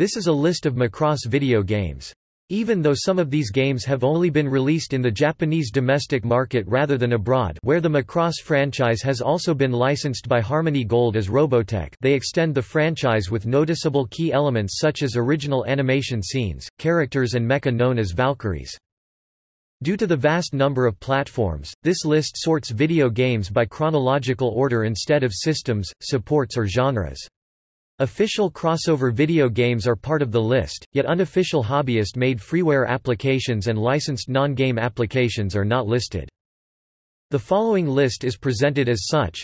This is a list of Macross video games. Even though some of these games have only been released in the Japanese domestic market rather than abroad where the Macross franchise has also been licensed by Harmony Gold as Robotech they extend the franchise with noticeable key elements such as original animation scenes, characters and mecha known as Valkyries. Due to the vast number of platforms, this list sorts video games by chronological order instead of systems, supports or genres. Official crossover video games are part of the list, yet unofficial hobbyist-made freeware applications and licensed non-game applications are not listed. The following list is presented as such.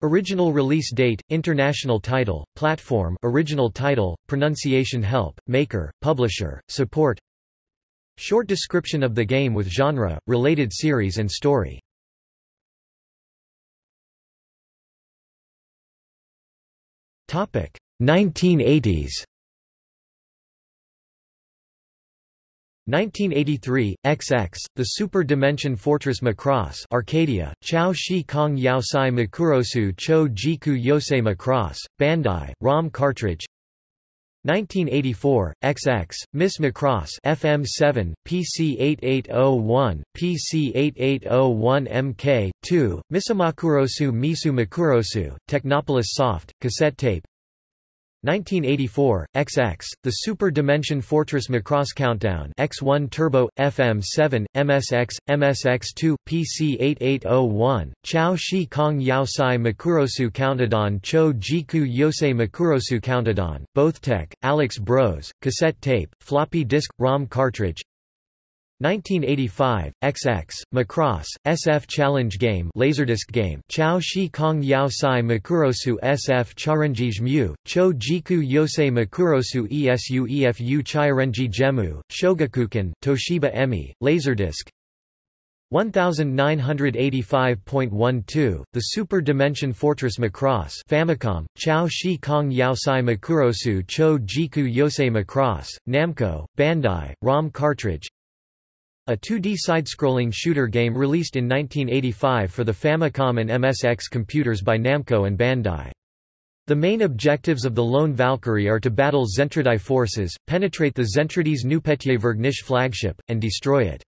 Original release date, international title, platform original title, pronunciation help, maker, publisher, support Short description of the game with genre, related series and story 1980s 1983, XX, The Super Dimension Fortress Macross Arcadia, Chao Shi Kong Yao Sai Makurosu Cho Jiku Yosei Macross, Bandai, ROM cartridge 1984, XX, Miss Macross FM7, PC8801, PC8801 MK2, Misamakurosu Misu Makurosu, Technopolis Soft, cassette tape 1984, XX, The Super Dimension Fortress Macross Countdown X1 Turbo, FM7, MSX, MSX2, PC8801, Chao Shi Kong Yao Sai Makurosu Countdown Cho Jiku Yosei Makurosu Countdown, Bothtec, Alex Bros, cassette tape, floppy disk, ROM cartridge 1985, XX, Macross, SF Challenge Game Laserdisc game Chao Shi Kong Yao Sai Makurosu SF Charanjij Mu, Cho Jiku Yosei Makurosu Esu Efu Chirenji Gemu, Shogakukan, Toshiba Emi, Laserdisc. 1985.12, The Super Dimension Fortress Macross Famicom, Chao Shi Kong Yao Sai Makurosu Cho Jiku Yosei Macross, Namco, Bandai, ROM cartridge a 2D side-scrolling shooter game released in 1985 for the Famicom and MSX computers by Namco and Bandai. The main objectives of the Lone Valkyrie are to battle Zentradi forces, penetrate the Zentradi's Neupetievergnish flagship, and destroy it.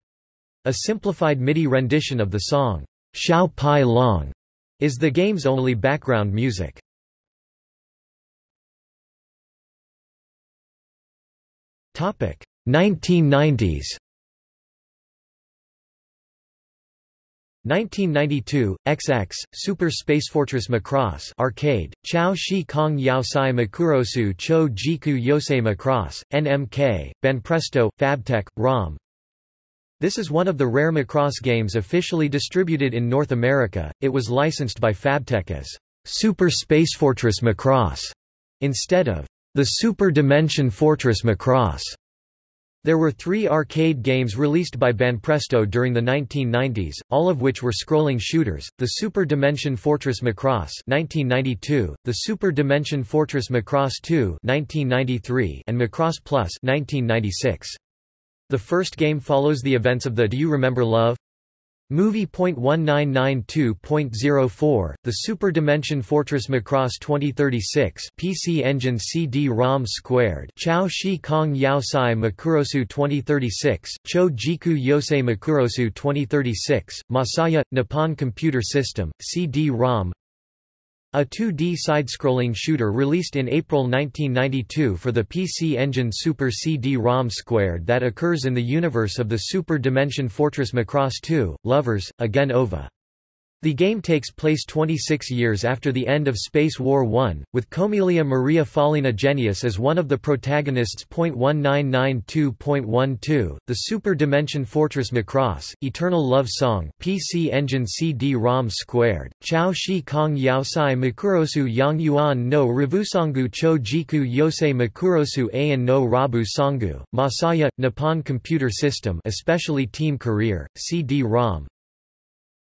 A simplified MIDI rendition of the song, Xiao Pai Long, is the game's only background music. Topic 1990s 1992, XX, Super Space Fortress Macross Arcade, Chao Shi Kong Yao Sai Makurosu Cho Jiku Yosei Macross, NMK, Banpresto, Fabtek, ROM This is one of the rare Macross games officially distributed in North America, it was licensed by Fabtek as Super Space Fortress Macross, instead of the Super Dimension Fortress Macross. There were three arcade games released by Banpresto during the 1990s, all of which were scrolling shooters, the Super Dimension Fortress Macross 1992, the Super Dimension Fortress Macross 2 1993, and Macross Plus 1996. The first game follows the events of the Do You Remember Love? Movie.1992.04, The Super Dimension Fortress Macross 2036 PC Engine CD-ROM Squared Chao Shi Kong Yao Sai Makurosu 2036, Cho Jiku Yosei Makurosu 2036, Masaya, Nippon Computer System, CD-ROM a 2D side-scrolling shooter released in April 1992 for the PC Engine Super CD-ROM Squared that occurs in the universe of the Super Dimension Fortress Macross 2, Lovers, Again Ova. The game takes place 26 years after the end of Space War I, with Komilia Maria Fallyna Jenius as one of the protagonists. 1992.12, The Super Dimension Fortress Macross, Eternal Love Song, PC Engine CD-ROM Squared, Chao Shi Kong Yao Sai Makurosu Yang Yuan no Rivusangu Cho Jiku Yosei Makurosu Ayan no Rabu Sangu, Masaya, Nippon Computer System especially Team Career, CD-ROM,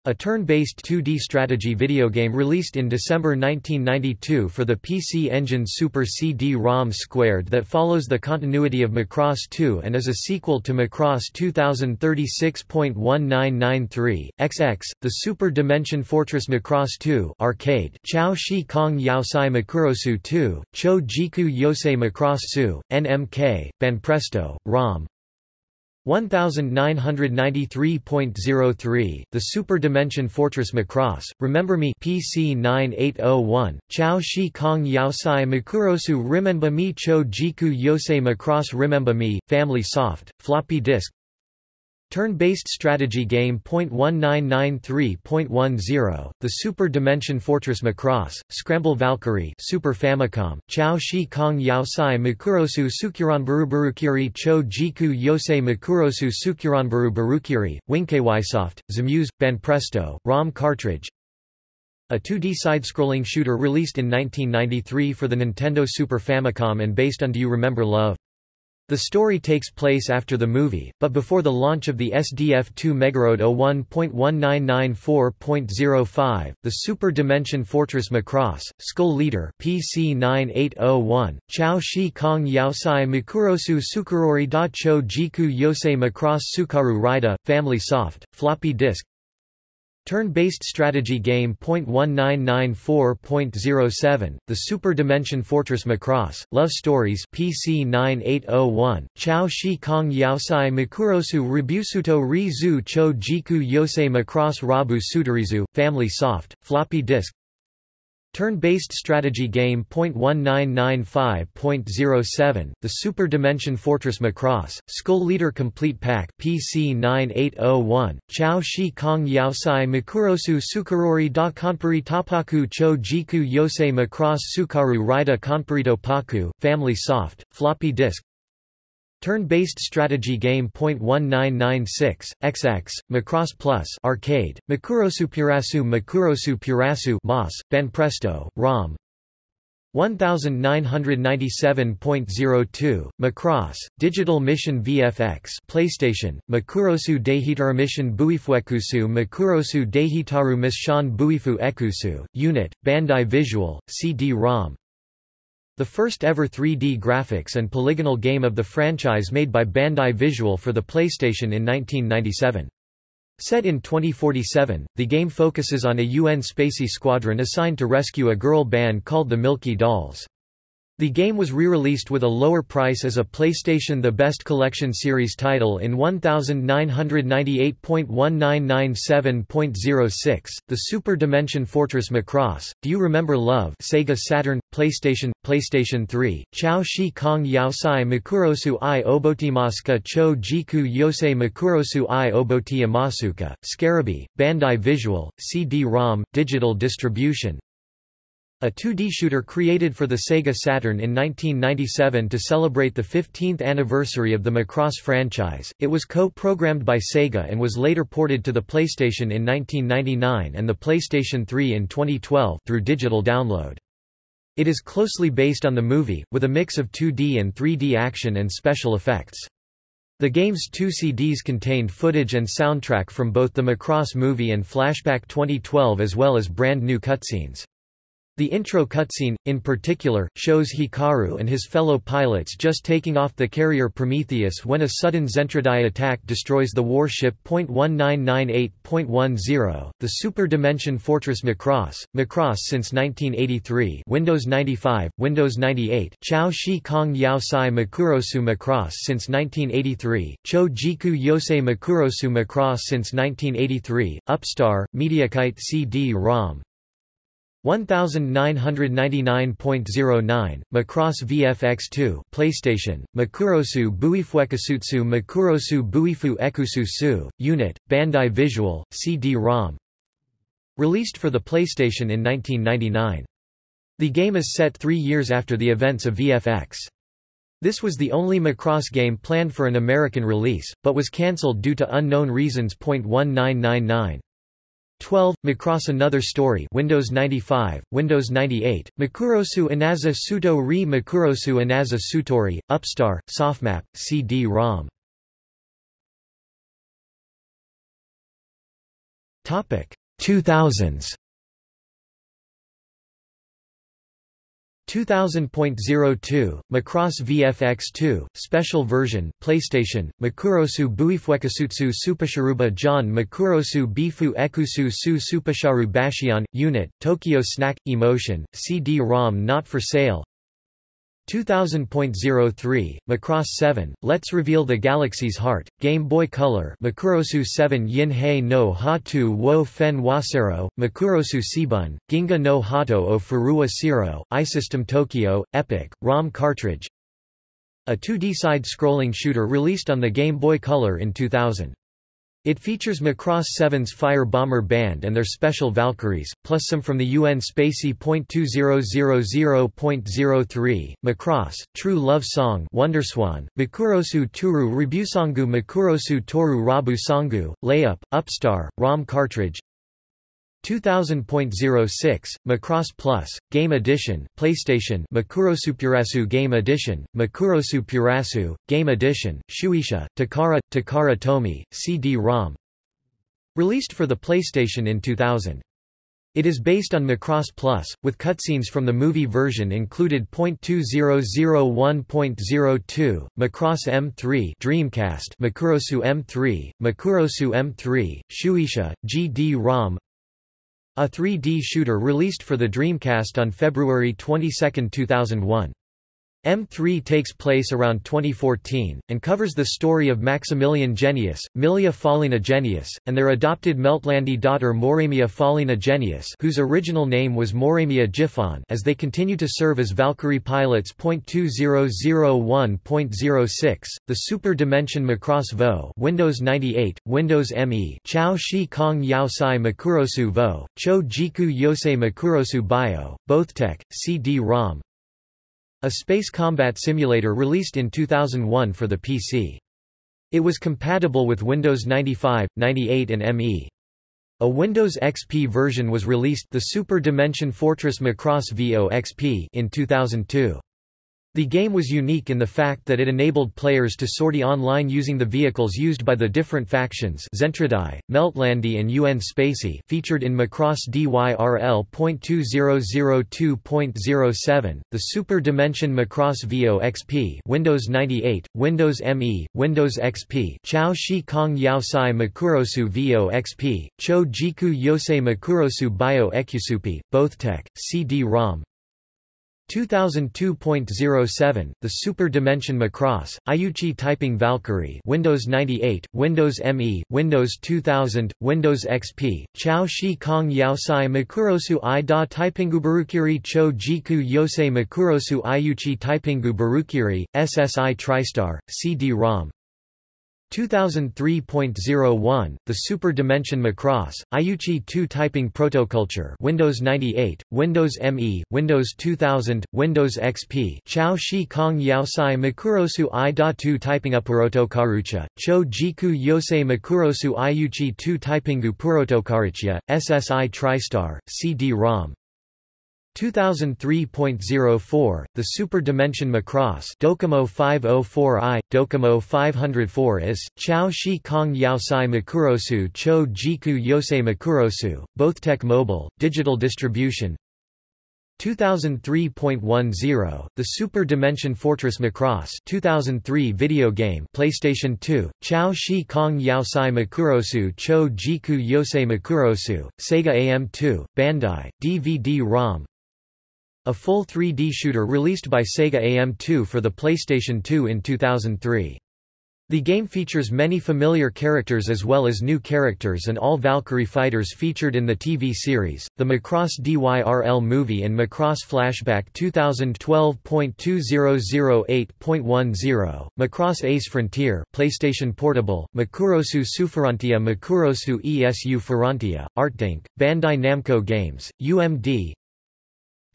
A turn-based 2D strategy video game released in December 1992 for the PC Engine Super CD-ROM Squared that follows the continuity of Macross 2 and is a sequel to Macross 2036.1993, XX, the Super Dimension Fortress Macross 2 arcade Chao Shi Kong Yaosai Makurosu 2, Cho Jiku Yosei Macross Su, NMK, Banpresto, ROM, 1993.03, The Super Dimension Fortress Macross, Remember Me PC 9801, Chao Shi Kong Yaosai Makurosu. Remember Me Cho Jiku Yosei Macross. Remember Me, Family Soft, Floppy Disk Turn-based strategy game .1993.10, The Super Dimension Fortress Macross, Scramble Valkyrie Super Famicom, Chao Shi Kong Yaosai Makurosu Sukuranbaru Barukiri Cho Jiku Yosei Makurosu Sukuranbaru Barukiri, Winkysoft, Zamuse, Banpresto, ROM cartridge a 2D side-scrolling shooter released in 1993 for the Nintendo Super Famicom and based on Do You Remember Love? The story takes place after the movie, but before the launch of the SDF-2 Megaroad 01.1994.05, the Super Dimension Fortress Macross, Skull Leader PC 9801, Chao Shi Kong Yaosai Makurosu Sukurori Da Cho Jiku Yosei Macross Sukaru Raida, Family Soft, Floppy Disk, Turn-based strategy game .1994.07, The Super Dimension Fortress Macross, Love Stories PC 9801, Chao Shi Kong Yaosai Makurosu Ribusuto Ri Cho Jiku Yosei Macross Rabu Sutarizu, Family Soft, Floppy Disk Turn-based strategy game .1995.07, The Super Dimension Fortress Macross, Skull Leader Complete Pack PC 9801, Chao Shi Kong Yaosai Makurosu Sukurori da Konpuri Tapaku Cho Jiku Yosei Macross Sukaru Raida Konpurito Paku, Family Soft, Floppy Disk Turn-based strategy game .1996, XX, Macross Plus arcade, Makurosu Purasu Makurosu Purasu MOS, Banpresto, ROM 1997.02, Macross, Digital Mission VFX PlayStation, Makurosu Dehitaru Mission Buifuekusu Makurosu Dehitaru Mission Buifu Ekusu, Unit, Bandai Visual, CD-ROM the first ever 3D graphics and polygonal game of the franchise made by Bandai Visual for the PlayStation in 1997. Set in 2047, the game focuses on a UN Spacy squadron assigned to rescue a girl band called the Milky Dolls. The game was re-released with a lower price as a PlayStation The Best Collection series title in 1998.1997.06, The Super Dimension Fortress Macross, Do You Remember Love Sega Saturn, PlayStation, PlayStation 3, Chao Shi Kong Yaosai Makurosu i Obotimasuka Cho Jiku Yosei Makurosu i Oboti Amasuka, Bandai Visual, CD-ROM, digital distribution, a 2D shooter created for the Sega Saturn in 1997 to celebrate the 15th anniversary of the Macross franchise, it was co-programmed by Sega and was later ported to the PlayStation in 1999 and the PlayStation 3 in 2012 through digital download. It is closely based on the movie, with a mix of 2D and 3D action and special effects. The game's two CDs contained footage and soundtrack from both the Macross movie and Flashback 2012 as well as brand new cutscenes. The intro cutscene, in particular, shows Hikaru and his fellow pilots just taking off the carrier Prometheus when a sudden Zentradi attack destroys the warship. 1998.10, the Super Dimension Fortress Macross, Macross since 1983 Windows 95, Windows 98 Chao Shi Kong Yao Sai Makurosu Macross since 1983, Cho Jiku Yosei Makurosu Macross since 1983, Upstar, Mediakite CD-ROM, 1999.09 Macross VFX2 PlayStation Makurosu Buifuekasutsu Makurosu Buifu Ekususu Unit Bandai Visual CD-ROM Released for the PlayStation in 1999 The game is set 3 years after the events of VFX This was the only Macross game planned for an American release but was cancelled due to unknown reasons.1999 12. Macross Another Story Windows 95, Windows 98, Makurosu Inaza Suto Ri Makurosu Inaza Sutori, Upstar, Softmap, CD-ROM Topic 2000s 2000.02 Macross VFX2 special version PlayStation Makurosu Buifuekasutsu Supasharuba John Makurosu Bifu Ekusu Su Supasharu Bashion Unit Tokyo Snack Emotion CD-ROM not for sale 2000.03, Macross 7, Let's Reveal the Galaxy's Heart, Game Boy Color Makurosu 7 Yin no Hatu wo Fen Wasero, Makurosu Sibun, Ginga no Hato o Furua Siro, iSystem Tokyo, Epic, ROM cartridge A 2D side-scrolling shooter released on the Game Boy Color in 2000. It features Macross 7's Fire Bomber Band and their special Valkyries, plus some from the UN Spacy .2000.03, Macross, True Love Song Wonderswan, Makurosu Turu Ribusangu Makurosu Toru Rabu Sangu, Layup, Upstar, ROM cartridge 2000.06, Macross Plus, Game Edition, PlayStation Makurosu Purasu Game Edition, Makurosu Purasu, Game Edition, Shueisha, Takara, Takara Tomy, CD-ROM Released for the PlayStation in 2000. It is based on Macross Plus, with cutscenes from the movie version included. 2001.02, Macross M3 Dreamcast Makurosu M3, Makurosu M3, Shueisha, GD-ROM a 3D shooter released for the Dreamcast on February 22, 2001. M3 takes place around 2014, and covers the story of Maximilian Jenius, Milia Fallyna Jenius, and their adopted Meltrandi daughter Moremia Fallyna Jenius whose original name was Moremia Gifon as they continue to serve as Valkyrie pilots. 2001.06, the Super Dimension Macross Vo Windows 98, Windows ME Chao Shi Kong Yao Sai Makurosu Vo, Cho Jiku Yosei Makurosu Bio, Bothtec, CD-ROM, a space combat simulator released in 2001 for the PC. It was compatible with Windows 95, 98 and ME. A Windows XP version was released the Super Dimension Fortress Macross VO XP in 2002. The game was unique in the fact that it enabled players to sortie online using the vehicles used by the different factions Zentradi, Meltrandi and UN Spacy featured in Macross DYRL.2002.07, the Super Dimension Macross VO XP Windows 98, Windows ME, Windows XP Chao Shi Kong Yao Sai Makurosu VO XP, Cho Jiku Yosei Makurosu Bio Ekusupi, Bothtec, CD-ROM, 2002.07, the Super Dimension Macross, Iuchi Typing Valkyrie Windows 98, Windows ME, Windows 2000, Windows XP, Chao Shi Kong Yaosai Makurosu I Da Taipingu Barukiri Cho Jiku Yosei Makurosu Iuchi Taipingu Barukiri, SSI TriStar, CD-ROM 2003.01, the Super Dimension Macross, Iuchi 2 Typing Protoculture Windows 98, Windows ME, Windows 2000, Windows XP Chao Shi Kong Yaosai Makurosu I Da 2 Typing Karucha, Cho Jiku Yosei Makurosu Iuchi 2 Typingu Purotokarucha, SSI TriStar, CD-ROM 2003.04, the Super Dimension Macross Docomo 504i, Docomo 504 is, Chao Shi Kong Yaosai Makurosu Cho Jiku Yosei Makurosu, Bothtec Mobile, digital distribution. 2003.10, The Super Dimension Fortress Macross 2003 video game PlayStation 2, Chao Shi Kong Yaosai Makurosu Cho Jiku Yosei Makurosu, Sega AM2, Bandai, DVD-ROM a full 3D shooter released by Sega AM2 for the PlayStation 2 in 2003. The game features many familiar characters as well as new characters and all Valkyrie fighters featured in the TV series, the Macross DYRL movie and Macross Flashback 2012.2008.10, Macross Ace Frontier PlayStation Portable, Makurosu Suferantia Makurosu ESU Ferrantia, Artdink, Bandai Namco Games, UMD,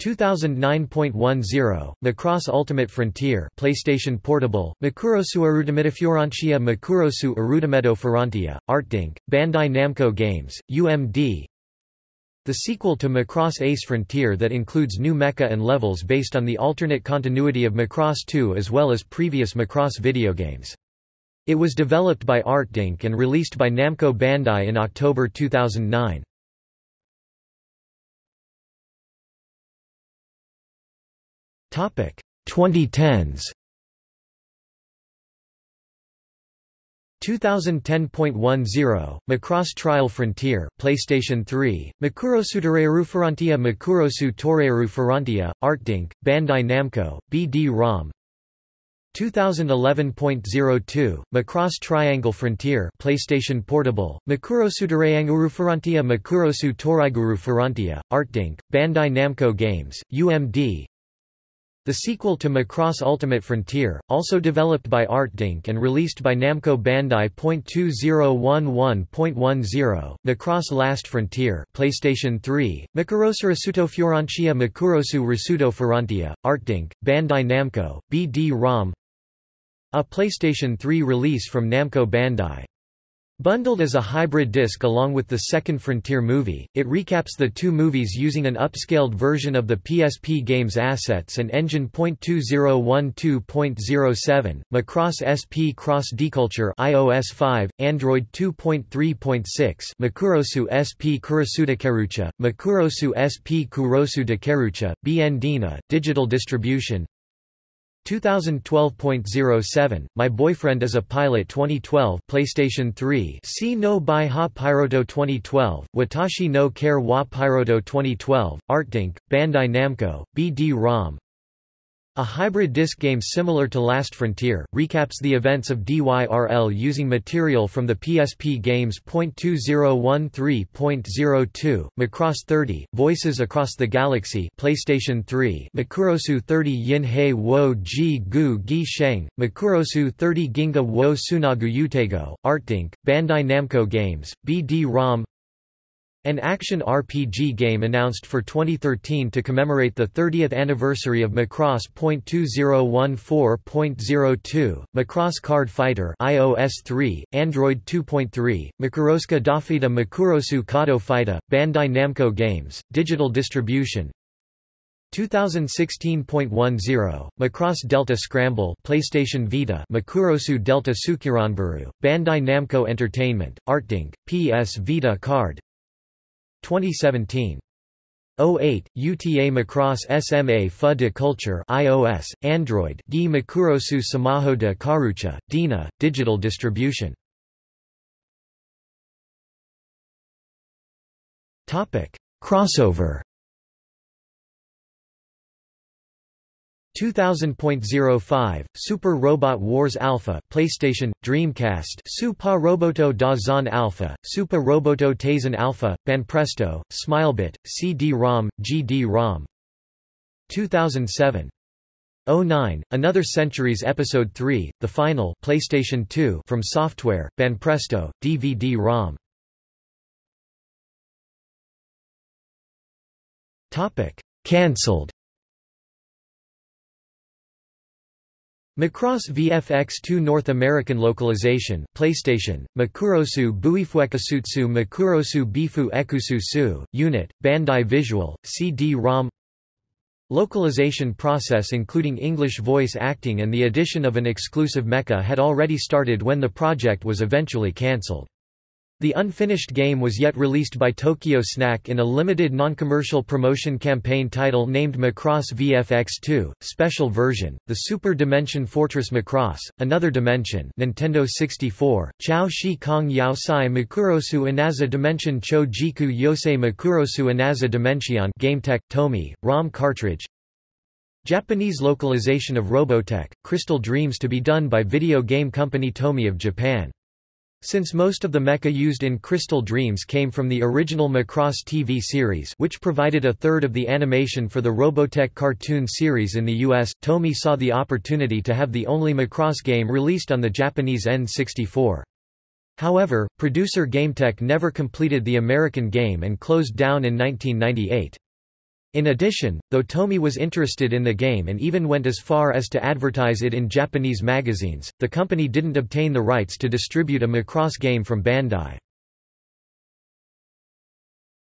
2009.10, Macross Ultimate Frontier PlayStation Portable, Makurosu Arudimetafurantia Makurosu Arudimeto Ferrantia, Artdink, Bandai Namco Games, UMD The sequel to Macross Ace Frontier that includes new mecha and levels based on the alternate continuity of Macross 2 as well as previous Macross video games. It was developed by ArtDink and released by Namco Bandai in October 2009. Topic. 2010s 2010.10 Macross Trial Frontier PlayStation 3 Makurosu Toreru Ferrantia Makurosu Toreru Ferrantia Artdink Bandai Namco BD-ROM 2011.02 Macross Triangle Frontier PlayStation Portable Makurosu Toreanguru Ferrantia Makurosu Toraiguru Ferrantia Artdink Bandai Namco Games UMD the sequel to Macross Ultimate Frontier, also developed by ArtDink and released by Namco Bandai. 2011.10, Macross Last Frontier, PlayStation 3, Makurosu Rasuto Fiorancia Makurosu Rasuto Ferrantia, ArtDink, Bandai Namco, BD-ROM A PlayStation 3 release from Namco Bandai Bundled as a hybrid disc along with the second Frontier movie, it recaps the two movies using an upscaled version of the PSP game's assets and engine. 2012.07, Macross SP Cross Deculture iOS 5, Android 2.3.6 Makurosu SP Kurosu Kerucha, Makurosu SP Kurosu BN Digital Distribution 2012.07 My Boyfriend is a Pilot 2012 PlayStation 3 See no Bai Ha Pyroto 2012 Watashi no Kare wa Pyroto 2012 Artdink Bandai Namco BD-ROM a hybrid disc game similar to Last Frontier, recaps the events of DYRL using material from the PSP games. 2013.02, Macross 30, Voices Across the Galaxy PlayStation 3, Makurosu 30 Yin Hei wo ji gu gi sheng, Makurosu 30 Ginga wo sunagu utego, Artdink, Bandai Namco Games, BD-ROM an action RPG game announced for 2013 to commemorate the 30th anniversary of Macross. 2014.02, Macross Card Fighter iOS 3, Android 2.3, Makuroska Dafita Makurosu Kado Fighta, Bandai Namco Games, Digital Distribution 2016.10, Macross Delta Scramble PlayStation Vita Makurosu Delta Sukiranburu, Bandai Namco Entertainment, Artdink, PS Vita Card 2017. 08, UTA Macross SMA FA de Culture iOS, Android Gi Makurosu Samaho de Karucha, Dina, Digital Distribution. Crossover 2000.05 Super Robot Wars Alpha PlayStation Dreamcast Super Roboto da Zon Alpha Super Roboto Tazen Alpha Banpresto Smilebit CD-ROM GD-ROM 2007 09 Another Centuries Episode 3 The Final PlayStation 2 FromSoftware Banpresto DVD-ROM Topic. Cancelled Macross VFX2 North American localization PlayStation, Makurosu Buifuekasutsu Makurosu Bifu Ekusu Su, Unit, Bandai Visual, CD-ROM Localization process including English voice acting and the addition of an exclusive mecha had already started when the project was eventually cancelled. The unfinished game was yet released by Tokyo Snack in a limited non-commercial promotion campaign title named Macross VFX2, Special Version, The Super Dimension Fortress Macross, Another Dimension Nintendo 64, Chao Shi Kong Yao Sai Makurosu Inaza Dimension Cho Jiku Yosei Makurosu Inaza Dimension GameTek, Tomy, ROM cartridge Japanese localization of Robotech, Crystal Dreams to be done by video game company Tomy of Japan. Since most of the mecha used in Crystal Dreams came from the original Macross TV series which provided a third of the animation for the Robotech cartoon series in the US, Tomy saw the opportunity to have the only Macross game released on the Japanese N64. However, producer GameTek never completed the American game and closed down in 1998. In addition, though Tomy was interested in the game and even went as far as to advertise it in Japanese magazines, the company didn't obtain the rights to distribute a Macross game from Bandai.